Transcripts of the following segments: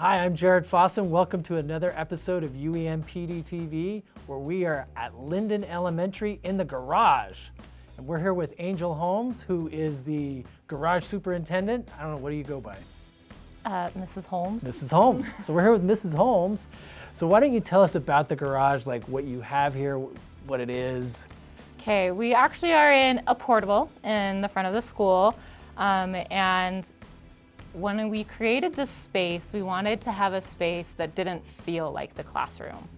Hi, I'm Jared Fossen. Welcome to another episode of UEN PD TV, where we are at Linden Elementary in the garage. And we're here with Angel Holmes, who is the garage superintendent. I don't know, what do you go by? Uh, Mrs. Holmes. Mrs. Holmes. so we're here with Mrs. Holmes. So why don't you tell us about the garage, like what you have here, what it is? Okay, we actually are in a portable in the front of the school. Um, and when we created this space, we wanted to have a space that didn't feel like the classroom,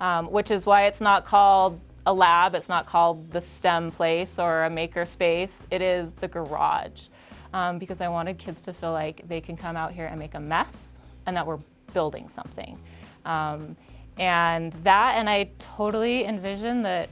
um, which is why it's not called a lab, it's not called the STEM place or a maker space, it is the garage. Um, because I wanted kids to feel like they can come out here and make a mess and that we're building something. Um, and that, and I totally envision that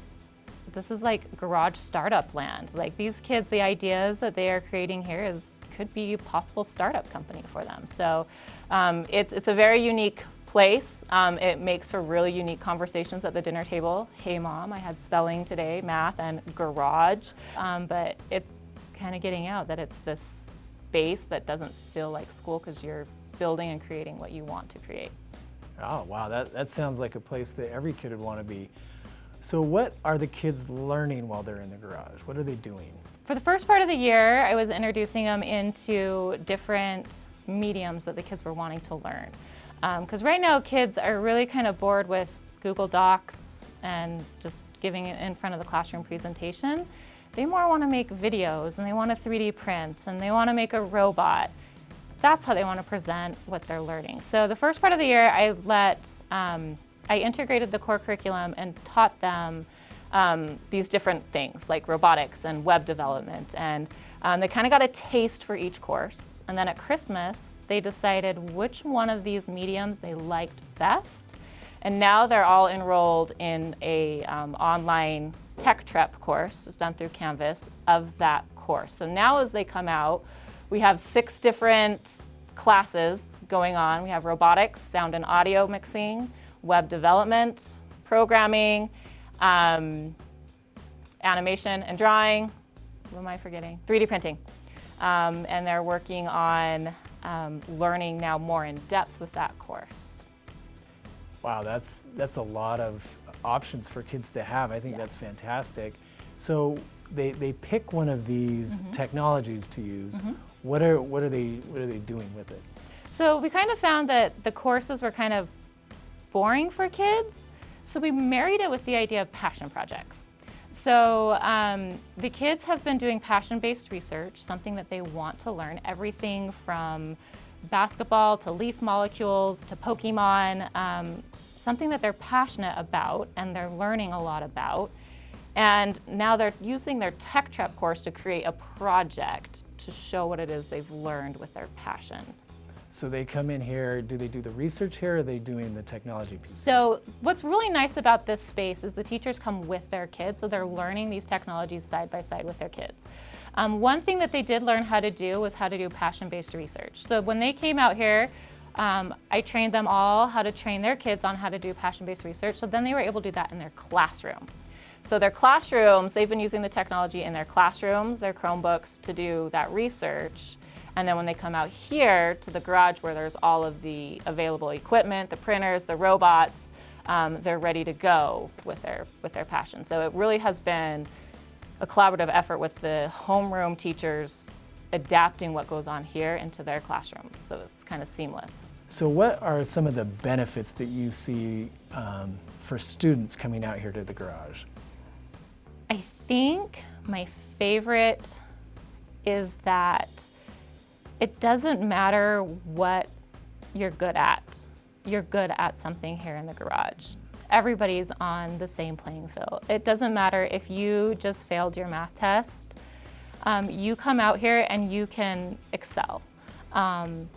this is like garage startup land. Like these kids, the ideas that they are creating here is could be a possible startup company for them. So um, it's, it's a very unique place. Um, it makes for really unique conversations at the dinner table. Hey mom, I had spelling today, math and garage. Um, but it's kind of getting out that it's this space that doesn't feel like school because you're building and creating what you want to create. Oh, wow, that, that sounds like a place that every kid would want to be. So what are the kids learning while they're in the garage? What are they doing? For the first part of the year, I was introducing them into different mediums that the kids were wanting to learn. Because um, right now kids are really kind of bored with Google Docs and just giving it in front of the classroom presentation. They more want to make videos and they want to 3D print and they want to make a robot. That's how they want to present what they're learning. So the first part of the year, I let um, I integrated the core curriculum and taught them um, these different things like robotics and web development. And um, they kind of got a taste for each course. And then at Christmas they decided which one of these mediums they liked best. And now they're all enrolled in a um, online tech prep course it's done through Canvas of that course. So now as they come out we have six different classes going on. We have robotics sound and audio mixing web development, programming, um, animation and drawing. What am I forgetting? 3D printing. Um, and they're working on um, learning now more in depth with that course. Wow, that's, that's a lot of options for kids to have. I think yeah. that's fantastic. So they, they pick one of these mm -hmm. technologies to use. Mm -hmm. What, are, what, are they, what are they doing with it? So we kind of found that the courses were kind of boring for kids. So we married it with the idea of passion projects. So um, the kids have been doing passion-based research, something that they want to learn, everything from basketball to leaf molecules to Pokemon, um, something that they're passionate about and they're learning a lot about. And now they're using their Tech Prep course to create a project to show what it is they've learned with their passion. So they come in here, do they do the research here or are they doing the technology piece? So what's really nice about this space is the teachers come with their kids, so they're learning these technologies side by side with their kids. Um, one thing that they did learn how to do was how to do passion-based research. So when they came out here, um, I trained them all how to train their kids on how to do passion-based research, so then they were able to do that in their classroom. So their classrooms, they've been using the technology in their classrooms, their Chromebooks to do that research. And then when they come out here to the garage where there's all of the available equipment, the printers, the robots, um, they're ready to go with their, with their passion. So it really has been a collaborative effort with the homeroom teachers adapting what goes on here into their classrooms. So it's kind of seamless. So what are some of the benefits that you see um, for students coming out here to the garage? I think my favorite is that it doesn't matter what you're good at. You're good at something here in the garage. Everybody's on the same playing field. It doesn't matter if you just failed your math test. Um, you come out here and you can excel. Um,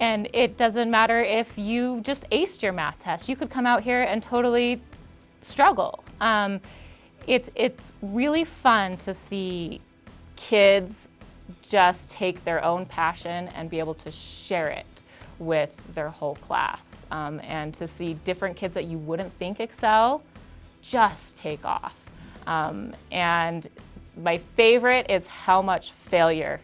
and it doesn't matter if you just aced your math test. You could come out here and totally struggle. Um, it's, it's really fun to see kids just take their own passion and be able to share it with their whole class. Um, and to see different kids that you wouldn't think excel just take off. Um, and my favorite is how much failure,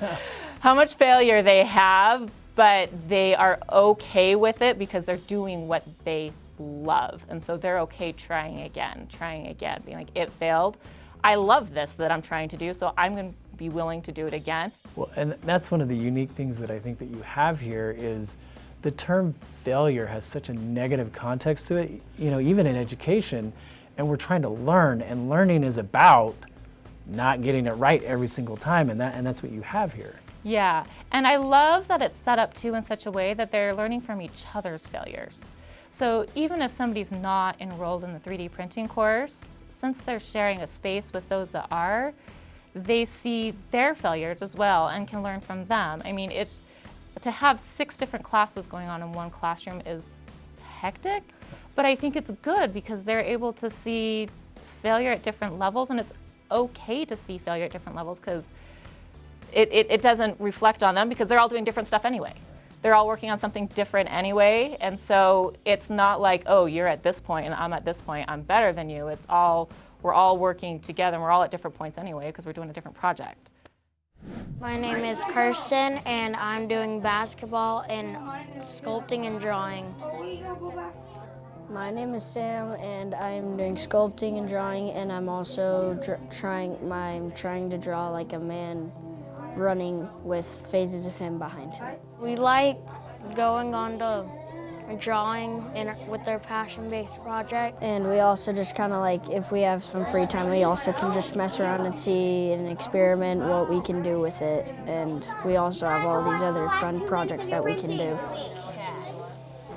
how much failure they have, but they are okay with it because they're doing what they love. And so they're okay trying again, trying again, being like, it failed. I love this that I'm trying to do, so I'm going to be willing to do it again. Well, and that's one of the unique things that I think that you have here is the term failure has such a negative context to it, you know, even in education, and we're trying to learn, and learning is about not getting it right every single time, and, that, and that's what you have here. Yeah, and I love that it's set up too in such a way that they're learning from each other's failures. So even if somebody's not enrolled in the 3D printing course, since they're sharing a space with those that are, they see their failures as well and can learn from them. I mean, it's to have six different classes going on in one classroom is hectic, but I think it's good because they're able to see failure at different levels and it's okay to see failure at different levels because it, it, it doesn't reflect on them because they're all doing different stuff anyway they're all working on something different anyway. And so it's not like, oh, you're at this point and I'm at this point, I'm better than you. It's all, we're all working together and we're all at different points anyway because we're doing a different project. My name is Kirsten and I'm doing basketball and sculpting and drawing. My name is Sam and I'm doing sculpting and drawing and I'm also trying I'm trying to draw like a man running with phases of him behind him. We like going on to drawing in, with their passion-based project. And we also just kind of like, if we have some free time, we also can just mess around and see and experiment what we can do with it. And we also have all these other fun projects that we can do.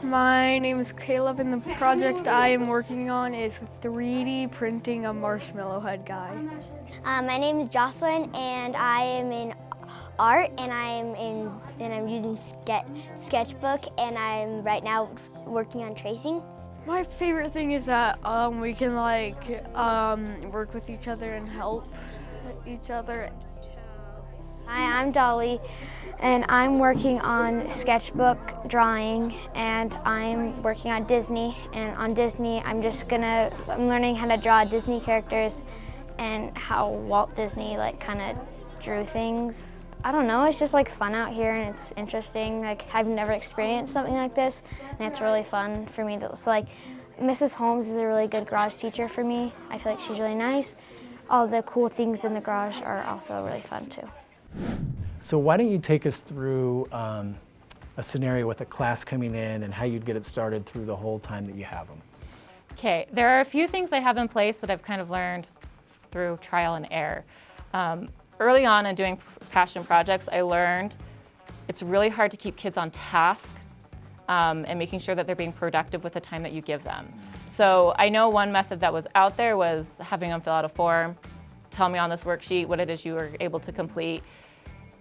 My name is Caleb and the project I am working on is 3D printing a marshmallow head guy. Uh, my name is Jocelyn and I am in art and I'm in and I'm using sketch, sketchbook and I'm right now working on tracing. My favorite thing is that um, we can like um, work with each other and help each other. Hi, I'm Dolly and I'm working on sketchbook drawing and I'm working on Disney and on Disney I'm just gonna I'm learning how to draw Disney characters and how Walt Disney like kind of drew things I don't know, it's just like fun out here and it's interesting. Like I've never experienced something like this and it's really fun for me to, so like Mrs. Holmes is a really good garage teacher for me. I feel like she's really nice. All the cool things in the garage are also really fun too. So why don't you take us through um, a scenario with a class coming in and how you'd get it started through the whole time that you have them. Okay, there are a few things I have in place that I've kind of learned through trial and error. Um, early on in doing passion projects, I learned it's really hard to keep kids on task um, and making sure that they're being productive with the time that you give them. So I know one method that was out there was having them fill out a form, tell me on this worksheet what it is you were able to complete.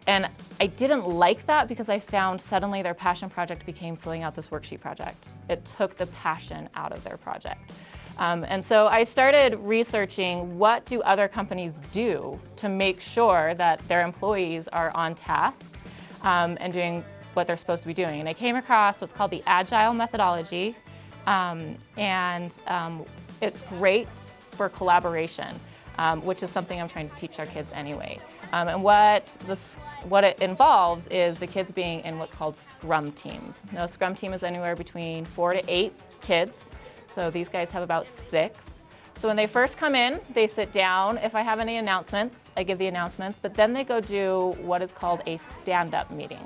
And I didn't like that because I found suddenly their passion project became filling out this worksheet project. It took the passion out of their project. Um, and so I started researching what do other companies do to make sure that their employees are on task um, and doing what they're supposed to be doing. And I came across what's called the Agile methodology. Um, and um, it's great for collaboration, um, which is something I'm trying to teach our kids anyway. Um, and what, this, what it involves is the kids being in what's called scrum teams. Now, a scrum team is anywhere between four to eight kids. So these guys have about six. So when they first come in, they sit down. If I have any announcements, I give the announcements, but then they go do what is called a stand-up meeting.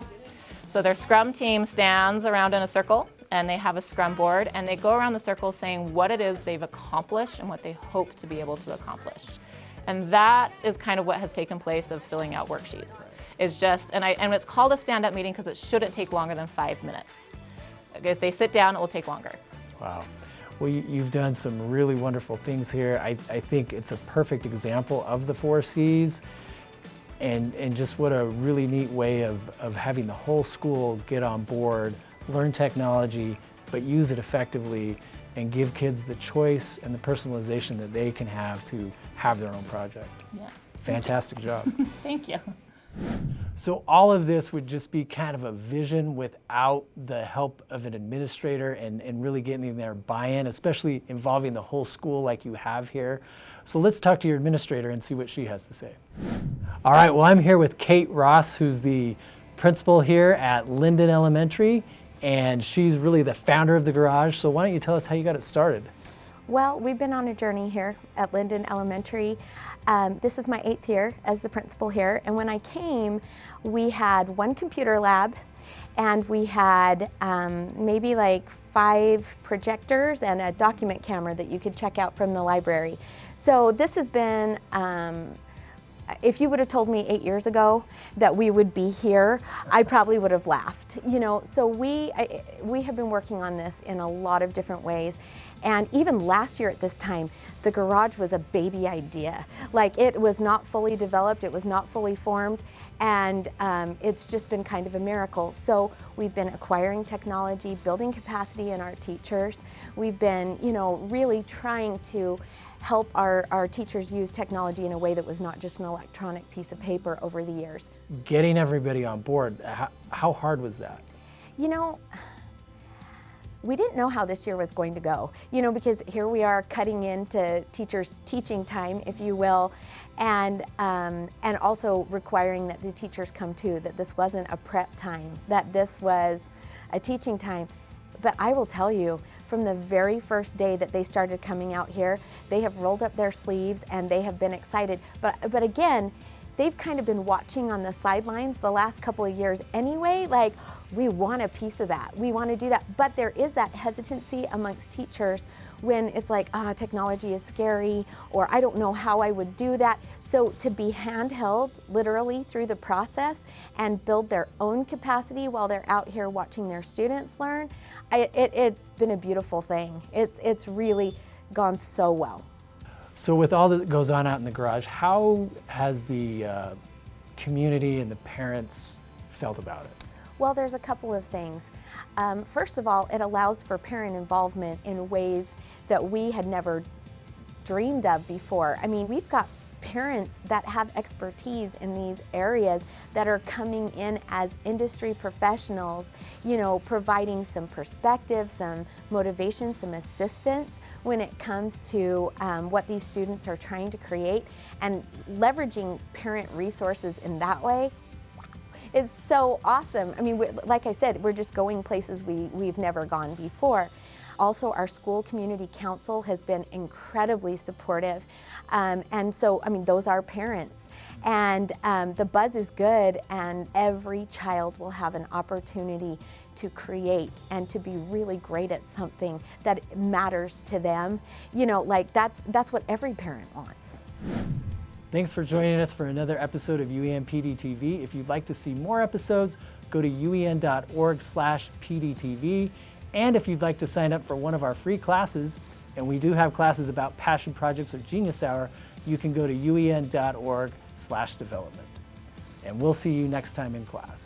So their scrum team stands around in a circle and they have a scrum board and they go around the circle saying what it is they've accomplished and what they hope to be able to accomplish. And that is kind of what has taken place of filling out worksheets. It's just, and, I, and it's called a stand-up meeting because it shouldn't take longer than five minutes. If they sit down, it will take longer. Wow. Well, you've done some really wonderful things here. I, I think it's a perfect example of the four C's and, and just what a really neat way of, of having the whole school get on board, learn technology, but use it effectively and give kids the choice and the personalization that they can have to have their own project. Yeah. Fantastic job. Thank you. So all of this would just be kind of a vision without the help of an administrator and, and really getting their buy-in, especially involving the whole school like you have here. So let's talk to your administrator and see what she has to say. All right, well I'm here with Kate Ross, who's the principal here at Linden Elementary, and she's really the founder of the garage. So why don't you tell us how you got it started? Well, we've been on a journey here at Linden Elementary. Um, this is my eighth year as the principal here, and when I came, we had one computer lab and we had um, maybe like five projectors and a document camera that you could check out from the library. So this has been um, if you would have told me eight years ago that we would be here, I probably would have laughed. You know, so we I, we have been working on this in a lot of different ways, and even last year at this time, the garage was a baby idea. Like it was not fully developed, it was not fully formed, and um, it's just been kind of a miracle. So we've been acquiring technology, building capacity in our teachers. We've been, you know, really trying to help our, our teachers use technology in a way that was not just an electronic piece of paper over the years. Getting everybody on board, how, how hard was that? You know, we didn't know how this year was going to go, you know, because here we are cutting into teachers' teaching time, if you will, and, um, and also requiring that the teachers come too, that this wasn't a prep time, that this was a teaching time. But I will tell you, from the very first day that they started coming out here, they have rolled up their sleeves and they have been excited. But, but again, they've kind of been watching on the sidelines the last couple of years anyway, like, we want a piece of that. We want to do that. But there is that hesitancy amongst teachers when it's like, ah, oh, technology is scary, or I don't know how I would do that. So to be handheld literally through the process and build their own capacity while they're out here watching their students learn, I, it, has been a beautiful thing. It's, it's really gone so well. So with all that goes on out in the garage, how has the uh, community and the parents felt about it? Well, there's a couple of things. Um, first of all, it allows for parent involvement in ways that we had never dreamed of before. I mean, we've got parents that have expertise in these areas that are coming in as industry professionals, you know, providing some perspective, some motivation, some assistance when it comes to um, what these students are trying to create and leveraging parent resources in that way is so awesome. I mean, like I said, we're just going places we, we've never gone before. Also, our school community council has been incredibly supportive. Um, and so, I mean, those are parents. And um, the buzz is good and every child will have an opportunity to create and to be really great at something that matters to them. You know, like that's, that's what every parent wants. Thanks for joining us for another episode of UEN PDTV. If you'd like to see more episodes, go to uen.org slash PDTV. And if you'd like to sign up for one of our free classes, and we do have classes about passion projects or Genius Hour, you can go to uen.org slash development. And we'll see you next time in class.